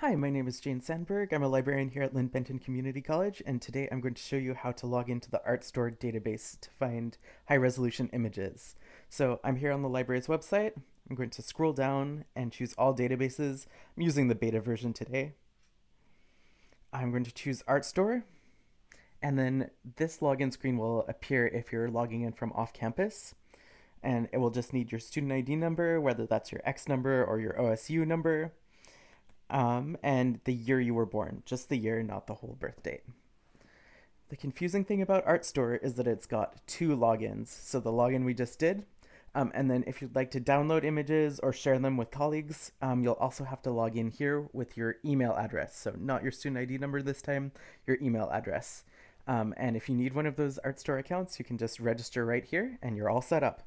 Hi, my name is Jane Sandberg. I'm a librarian here at Linn Benton Community College, and today I'm going to show you how to log into the Artstor database to find high resolution images. So I'm here on the library's website. I'm going to scroll down and choose all databases. I'm using the beta version today. I'm going to choose Artstor, and then this login screen will appear if you're logging in from off campus. And it will just need your student ID number, whether that's your X number or your OSU number um, and the year you were born, just the year, not the whole birth date. The confusing thing about Artstor is that it's got two logins. So the login we just did, um, and then if you'd like to download images or share them with colleagues, um, you'll also have to log in here with your email address. So not your student ID number this time, your email address. Um, and if you need one of those Artstor accounts, you can just register right here and you're all set up.